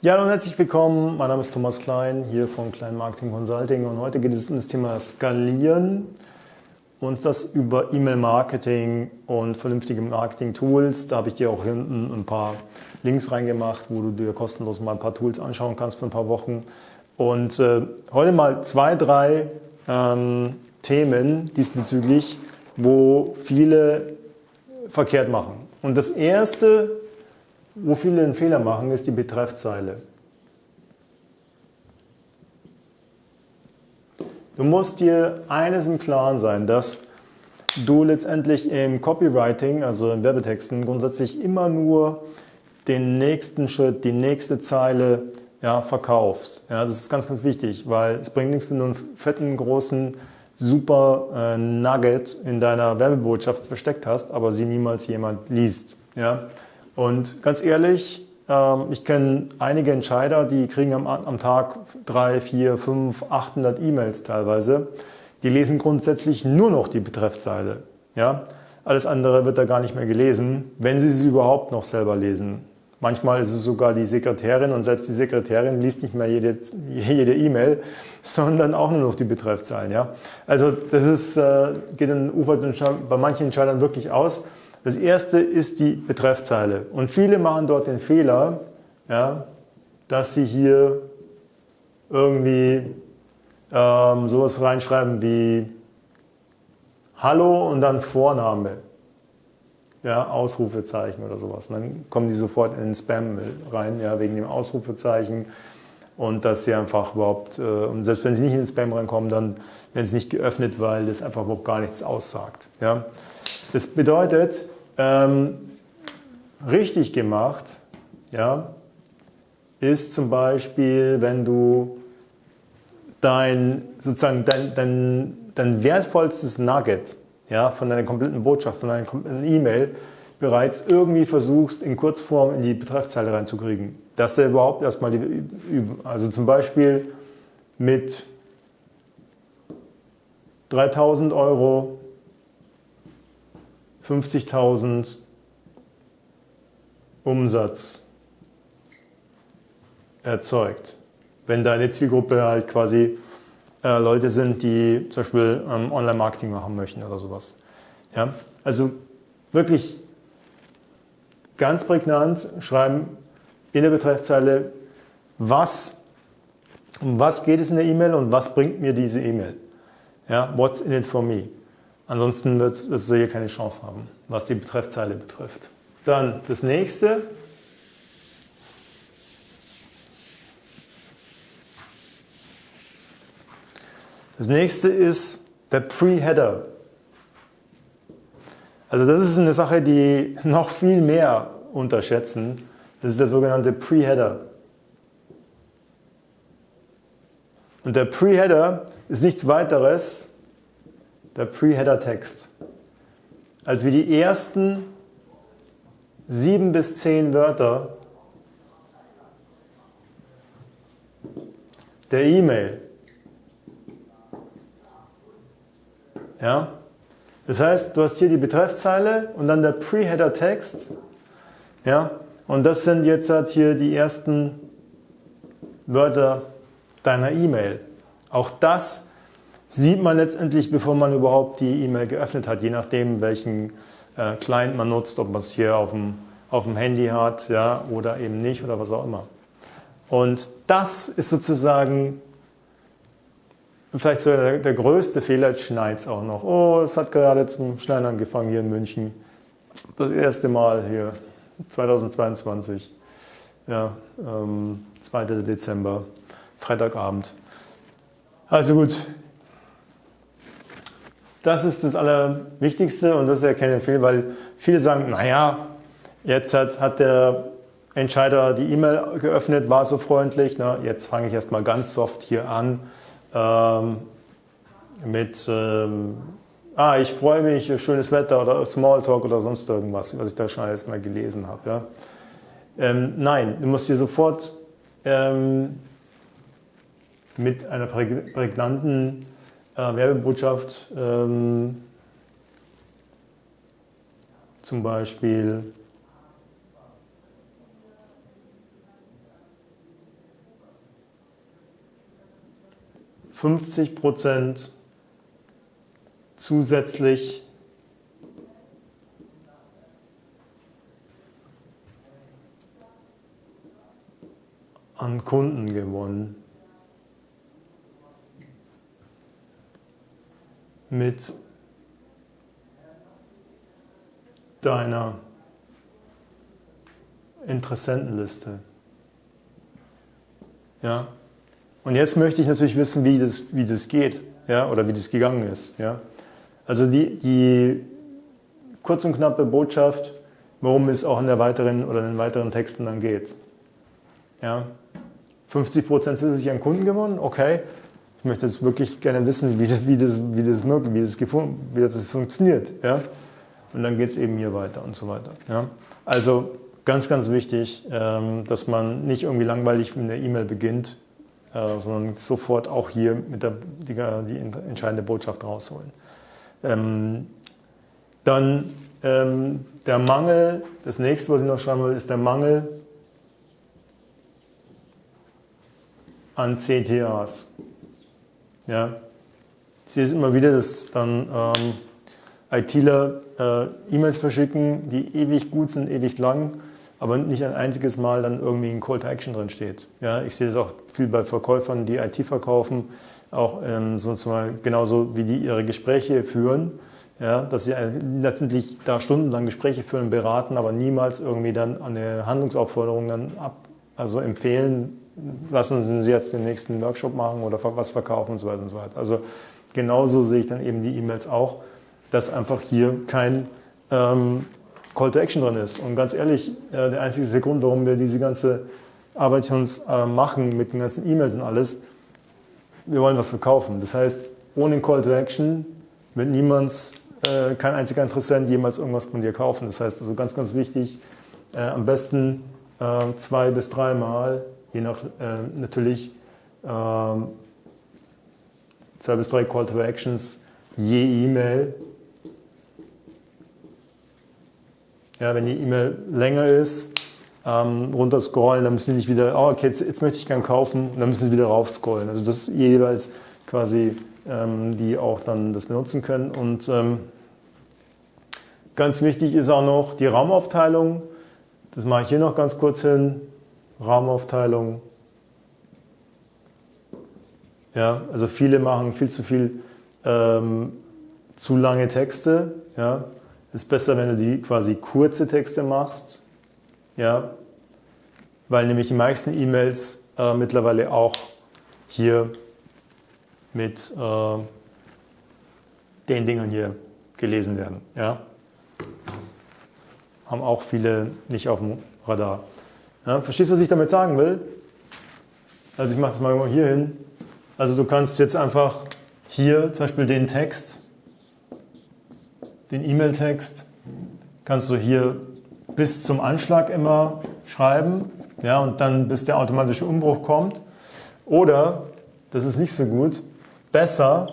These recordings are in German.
Ja, hallo und herzlich willkommen. Mein Name ist Thomas Klein, hier von Klein Marketing Consulting und heute geht es um das Thema Skalieren und das über E-Mail-Marketing und vernünftige Marketing-Tools. Da habe ich dir auch hinten ein paar Links reingemacht, wo du dir kostenlos mal ein paar Tools anschauen kannst für ein paar Wochen. Und äh, heute mal zwei, drei ähm, Themen diesbezüglich, wo viele verkehrt machen. Und das erste wo viele einen Fehler machen, ist die Betreffzeile. Du musst dir eines im Klaren sein, dass du letztendlich im Copywriting, also in Werbetexten, grundsätzlich immer nur den nächsten Schritt, die nächste Zeile ja, verkaufst. Ja, das ist ganz, ganz wichtig, weil es bringt nichts, wenn du einen fetten, großen, super äh, Nugget in deiner Werbebotschaft versteckt hast, aber sie niemals jemand liest. Ja? Und ganz ehrlich, ähm, ich kenne einige Entscheider, die kriegen am, am Tag drei, vier, fünf, 800 E-Mails teilweise. Die lesen grundsätzlich nur noch die Betreffzeile. Ja? Alles andere wird da gar nicht mehr gelesen, wenn sie sie überhaupt noch selber lesen. Manchmal ist es sogar die Sekretärin und selbst die Sekretärin liest nicht mehr jede E-Mail, sondern auch nur noch die Betreffzeilen. Ja? Also das ist, äh, geht in bei manchen Entscheidern wirklich aus. Das erste ist die Betreffzeile. Und viele machen dort den Fehler, ja, dass sie hier irgendwie ähm, sowas reinschreiben wie Hallo und dann Vorname. Ja, Ausrufezeichen oder sowas. Und dann kommen die sofort in den Spam rein, ja, wegen dem Ausrufezeichen. Und dass sie einfach überhaupt, äh, und selbst wenn sie nicht in den Spam reinkommen, dann werden sie nicht geöffnet, weil das einfach überhaupt gar nichts aussagt. Ja. Das bedeutet, ähm, richtig gemacht ja, ist zum Beispiel, wenn du dein, sozusagen dein, dein, dein wertvollstes Nugget ja, von deiner kompletten Botschaft, von deiner kompletten E-Mail bereits irgendwie versuchst, in Kurzform in die Betreffzeile reinzukriegen. Dass du überhaupt erstmal die, also zum Beispiel mit 3000 Euro 50.000 Umsatz erzeugt. Wenn deine Zielgruppe halt quasi äh, Leute sind, die zum Beispiel ähm, Online-Marketing machen möchten oder sowas. Ja? Also wirklich ganz prägnant schreiben in der Betreffzeile, was, um was geht es in der E-Mail und was bringt mir diese E-Mail. Ja? What's in it for me? Ansonsten wird es hier keine Chance haben, was die Betreffzeile betrifft. Dann das nächste. Das nächste ist der Pre-Header. Also das ist eine Sache, die noch viel mehr unterschätzen. Das ist der sogenannte Pre-Header. Und der Pre-Header ist nichts weiteres der Pre-Header-Text. Als wir die ersten sieben bis zehn Wörter der E-Mail. Ja? Das heißt, du hast hier die Betreffzeile und dann der Pre-Header-Text. Ja? Und das sind jetzt halt hier die ersten Wörter deiner E-Mail. Auch das sieht man letztendlich, bevor man überhaupt die E-Mail geöffnet hat, je nachdem, welchen äh, Client man nutzt, ob man es hier auf dem, auf dem Handy hat ja, oder eben nicht oder was auch immer. Und das ist sozusagen vielleicht so der, der größte Fehler, jetzt schneit es auch noch. Oh, es hat gerade zum Schneien angefangen hier in München. Das erste Mal hier, 2022, ja, ähm, 2. Dezember, Freitagabend. Also gut, das ist das Allerwichtigste und das ist ja keine Fehler, weil viele sagen, naja, jetzt hat, hat der Entscheider die E-Mail geöffnet, war so freundlich, na, jetzt fange ich erstmal ganz soft hier an ähm, mit, ähm, ah, ich freue mich, schönes Wetter oder Smalltalk oder sonst irgendwas, was ich da schon alles mal gelesen habe. Ja. Ähm, nein, du musst hier sofort ähm, mit einer prägnanten äh, Werbebotschaft ähm, zum Beispiel fünfzig Prozent zusätzlich an Kunden gewonnen. Mit deiner Interessentenliste. Ja? Und jetzt möchte ich natürlich wissen, wie das, wie das geht ja? oder wie das gegangen ist. Ja? Also die, die kurz und knappe Botschaft, worum es auch in der weiteren oder in den weiteren Texten dann geht. Ja? 50% zusätzlich an Kunden gewonnen, okay. Ich möchte jetzt wirklich gerne wissen, wie das, wie das, wie das möglich, wie das, wie das funktioniert. Ja? Und dann geht es eben hier weiter und so weiter. Ja? Also ganz, ganz wichtig, ähm, dass man nicht irgendwie langweilig mit einer E-Mail beginnt, äh, sondern sofort auch hier mit der, die, die entscheidende Botschaft rausholen. Ähm, dann ähm, der Mangel, das nächste, was ich noch schreiben will, ist der Mangel an CTAs. Ja. Ich sehe es immer wieder, dass dann ähm, ITler äh, E-Mails verschicken, die ewig gut sind, ewig lang, aber nicht ein einziges Mal dann irgendwie ein Call to Action drin steht. Ja, ich sehe das auch viel bei Verkäufern, die IT verkaufen, auch ähm, sozusagen genauso wie die ihre Gespräche führen, ja, dass sie letztendlich da stundenlang Gespräche führen, beraten, aber niemals irgendwie dann eine Handlungsaufforderung dann ab, also empfehlen, lassen Sie jetzt den nächsten Workshop machen oder was verkaufen und so weiter und so weiter. Also genauso sehe ich dann eben die E-Mails auch, dass einfach hier kein ähm, Call to Action drin ist. Und ganz ehrlich, äh, der einzige Grund, warum wir diese ganze Arbeit uns äh, machen mit den ganzen E-Mails und alles, wir wollen was verkaufen. Das heißt, ohne Call to Action wird niemand, äh, kein einziger Interessent jemals irgendwas von dir kaufen. Das heißt also ganz, ganz wichtig, äh, am besten äh, zwei bis dreimal, je nach äh, natürlich ähm, zwei bis drei Call to Actions je E-Mail Ja, wenn die E-Mail länger ist, ähm, runterscrollen, dann müssen sie nicht wieder, oh, okay, jetzt, jetzt möchte ich gern kaufen, dann müssen sie wieder raufscrollen. Also das ist jeweils quasi, ähm, die auch dann das benutzen können. Und ähm, ganz wichtig ist auch noch die Raumaufteilung. Das mache ich hier noch ganz kurz hin. Raumaufteilung. Ja, also viele machen viel zu viel ähm, zu lange Texte. Ja, ist besser, wenn du die quasi kurze Texte machst, ja, weil nämlich die meisten E-Mails äh, mittlerweile auch hier mit äh, den Dingen hier gelesen werden. Ja. Haben auch viele nicht auf dem Radar. Ja, verstehst du, was ich damit sagen will? Also ich mache das mal hier hin. Also du kannst jetzt einfach hier zum Beispiel den Text den E-Mail-Text kannst du hier bis zum Anschlag immer schreiben ja, und dann bis der automatische Umbruch kommt. Oder, das ist nicht so gut, besser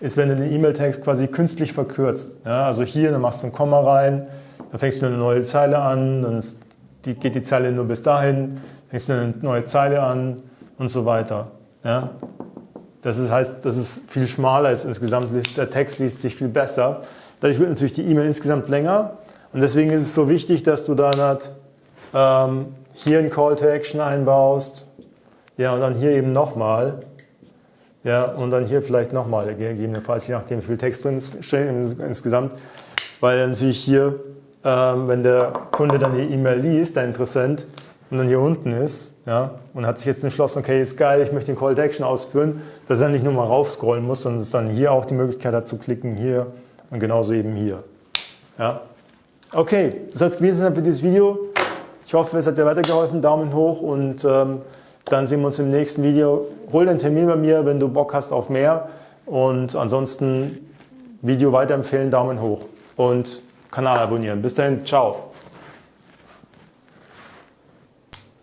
ist, wenn du den E-Mail-Text quasi künstlich verkürzt. Ja, also hier, dann machst du ein Komma rein, dann fängst du eine neue Zeile an, dann die, geht die Zeile nur bis dahin, fängst du eine neue Zeile an und so weiter. Ja. Das ist, heißt, das ist viel schmaler als insgesamt, der Text liest sich viel besser. Dadurch wird natürlich die E-Mail insgesamt länger und deswegen ist es so wichtig, dass du dann halt, ähm, hier ein Call to Action einbaust, ja, und dann hier eben nochmal, ja, und dann hier vielleicht nochmal, gegebenenfalls, je nachdem, wie viel Text drin ist insgesamt, weil natürlich hier, wenn der Kunde dann die E-Mail liest, der Interessent, und dann hier unten ist, ja, und hat sich jetzt entschlossen, okay, ist geil, ich möchte den Call to Action ausführen, dass er nicht nur mal raufscrollen muss, sondern es dann hier auch die Möglichkeit hat zu klicken, hier und genauso eben hier. Ja? Okay, das soll es gewesen sein für dieses Video. Ich hoffe, es hat dir weitergeholfen. Daumen hoch und ähm, dann sehen wir uns im nächsten Video. Hol den Termin bei mir, wenn du Bock hast auf mehr. Und ansonsten Video weiterempfehlen, Daumen hoch und Kanal abonnieren. Bis dahin, ciao.